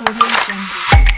origin